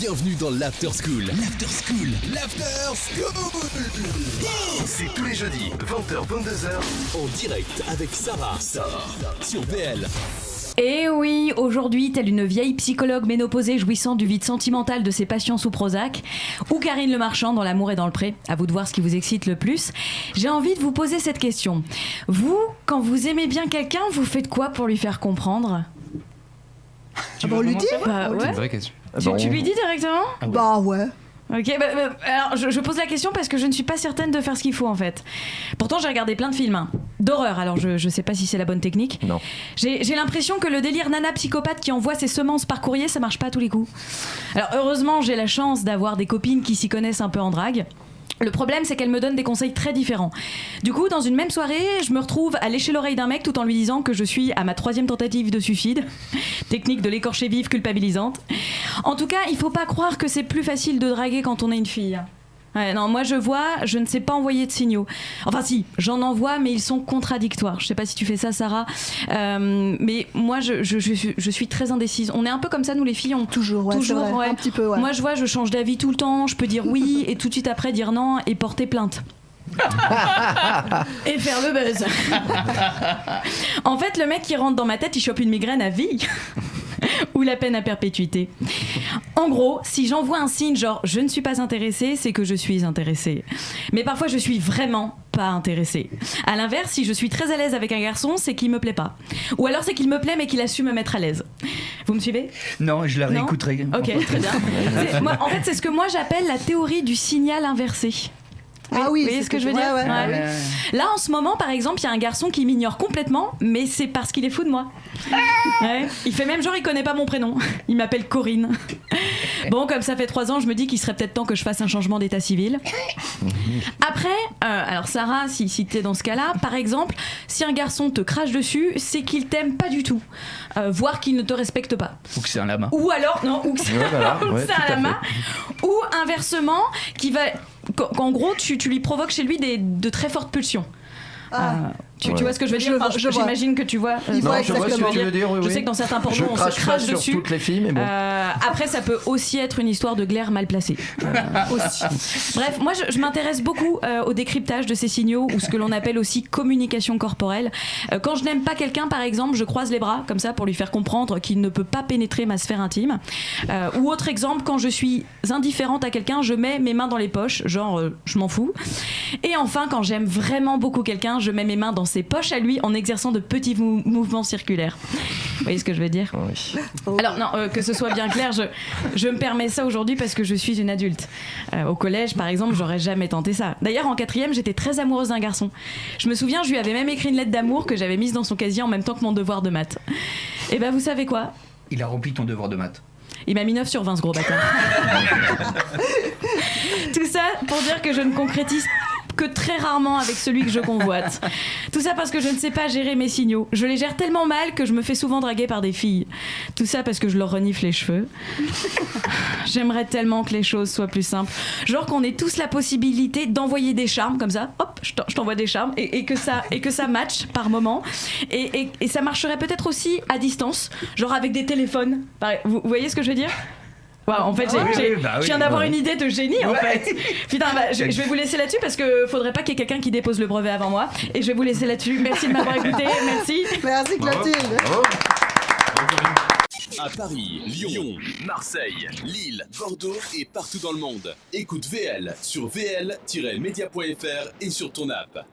Bienvenue dans l'After School. L'After School. L'After School. C'est tous les jeudis, 20h, 22h, en direct avec Sarah. Sarah. Sur VL. Et oui, aujourd'hui, telle une vieille psychologue ménopausée jouissant du vide sentimental de ses passions sous Prozac, ou Karine Le Marchand dans L'amour et dans le pré, à vous de voir ce qui vous excite le plus, j'ai envie de vous poser cette question. Vous, quand vous aimez bien quelqu'un, vous faites quoi pour lui faire comprendre? Tu veux lui dire? Bah ouais. vraie question. Tu, tu lui dis directement Bah ouais. Ok, bah, bah, alors je, je pose la question parce que je ne suis pas certaine de faire ce qu'il faut en fait. Pourtant, j'ai regardé plein de films hein, d'horreur, alors je, je sais pas si c'est la bonne technique. Non. J'ai j'ai l'impression que le délire nana psychopathe qui envoie ses semences par courrier, ça marche pas à tous les coups. Alors heureusement, j'ai la chance d'avoir des copines qui s'y connaissent un peu en drague. Le problème, c'est qu'elles me donnent des conseils très différents. Du coup, dans une même soirée, je me retrouve à lécher l'oreille d'un mec tout en lui disant que je suis à ma troisième tentative de suicide. Technique de l'écorcher vive culpabilisante. En tout cas, il faut pas croire que c'est plus facile de draguer quand on est une fille. Ouais, non, moi je vois, je ne sais pas envoyer de signaux. Enfin si, j'en envoie, mais ils sont contradictoires. Je sais pas si tu fais ça, Sarah. Euh, mais moi, je, je, je suis- je suis très indécise. On est un peu comme ça, nous les filles, on Toujours, ouais, Toujours, c'est vrai. ouais. Un petit peu, ouais. moi, je vois, je change d'avis tout le temps. Je peux dire oui et tout de suite après dire non et porter plainte. et faire le buzz. en fait, le mec qui rentre dans ma tête, il chope une migraine à vie. Ou la peine à perpétuité. En gros, si j'envoie un signe genre je ne suis pas intéressée, c'est que je suis intéressée. Mais parfois je suis vraiment pas intéressée. À l'inverse, si je suis très à l'aise avec un garçon, c'est qu'il me plaît pas. Ou alors c'est qu'il me plaît mais qu'il a su me mettre à l'aise. Vous me suivez? Non, je la réécouterai. Ok, très bien. Moi, en fait, c'est ce que moi j'appelle la théorie du signal inversé. Ah oui, vous voyez c'est ce que je veux dire ouais, ouais. Ouais. Ouais. Là, en ce moment, par exemple, il y a un garçon qui m'ignore complètement, mais c'est parce qu'il est fou de moi. Ouais. Il fait même genre, il connaît pas mon prénom. Il m'appelle Corinne. Bon, comme ça fait trois ans, je me dis qu'il serait peut-être temps que je fasse un changement d'état civil. Après, euh, alors Sarah, si, si t'es dans ce cas-là, par exemple, si un garçon te crache dessus, c'est qu'il t'aime pas du tout, Euh, voire qu'il ne te respecte pas. Ou que c'est un lama. Ou alors, non, ou que c'est voilà, un à lama. Ou inversement, qui va. Qu'en- gros, tu, tu lui provoques chez lui des, de très fortes pulsions. Ah. Euh, tu, vois ce que je veux dire Enfin. J'imagine que tu vois. euh, Il Non, voit je vois ce que tu veux dire, oui, Je oui. sais que dans certains pornos, on se crache pas crache sur dessus. toutes les filles, mais bon. Euh, après, ça peut aussi être une histoire de glaire mal placée. Euh, aussi. Bref, moi, je, je m'intéresse beaucoup euh, au décryptage de ces signaux ou ce que l'on appelle aussi communication corporelle. Euh, quand je n'aime pas quelqu'un, par exemple, je croise les bras comme ça pour lui faire comprendre qu'il ne peut pas pénétrer ma sphère intime. Euh, ou autre exemple, quand je suis indifférente à quelqu'un, je mets mes mains dans les poches, genre euh, je m'en fous. Et enfin, quand j'aime vraiment beaucoup quelqu'un, je mets mes mains dans ses poches à lui en exerçant de petits mou- mouvements circulaires. Vous voyez ce que je veux dire Oui. alors non, euh, que ce soit bien clair, je, je me permets ça aujourd'hui parce que je suis une adulte. Euh, au collège, par exemple, j'aurais jamais tenté ça. D'ailleurs, en quatrième, j'étais très amoureuse d'un garçon. Je me souviens, je lui avais même écrit une lettre d'amour que j'avais mise dans son casier en même temps que mon devoir de maths. Et ben, vous savez quoi? Il a rempli ton devoir de maths. Il m'a mis 9 sur 20, ce gros bâtard. Tout ça pour dire que je ne concrétise que très rarement avec celui que je convoite. Tout ça parce que je ne sais pas gérer mes signaux. Je les gère tellement mal que je me fais souvent draguer par des filles. Tout ça parce que je leur renifle les cheveux. J'aimerais tellement que les choses soient plus simples. Genre qu'on ait tous la possibilité d'envoyer des charmes comme ça. Hop, je t'en- je t'envoie des charmes et, et que ça et que ça matche par moment. Et, et- et ça marcherait peut-être aussi à distance, genre avec des téléphones. Vous voyez ce que je veux dire? En fait, j'ai- oui, j'ai- oui, bah oui. je viens d'avoir Ouais. une idée de génie en Ouais. fait. Putain, bah, je, je vais vous laisser là-dessus parce que faudrait pas qu'il y ait quelqu'un qui dépose le brevet avant moi. Et je vais vous laisser là-dessus. Merci de m'avoir écouté. Merci. Merci Clotilde. Bravo. À Paris, Lyon, Marseille, Lille, Bordeaux et partout dans le monde. Écoute VL sur vl-media.fr et sur ton app.